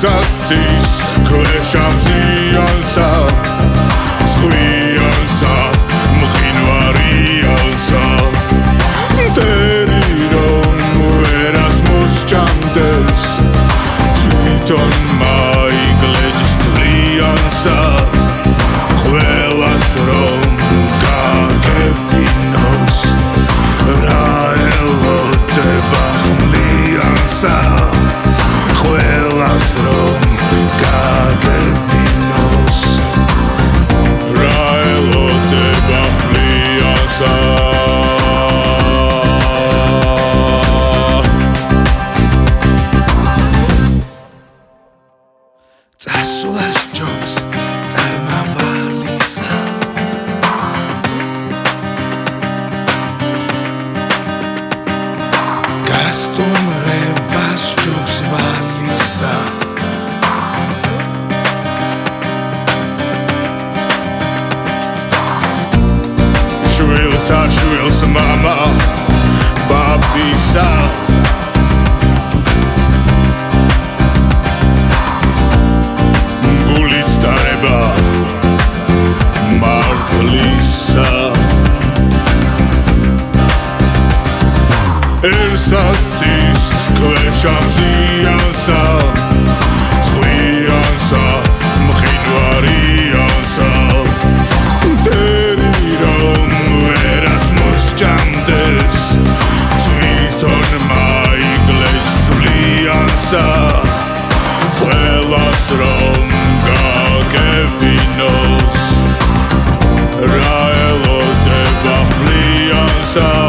sensacji, koleżanki. გასტუმრებას ჯობს ვალისა შვილსა შვილს мама ბაბისა გულიც დარება ქვეშამზიანსა სხვიანსა მყინვარიანსა მტერი რომ ვერას მოსჭამდეს თვითონ მაიგლეს წვლიანსა ყველას რომ გაგებინოს რა ელოდება ხლიანსა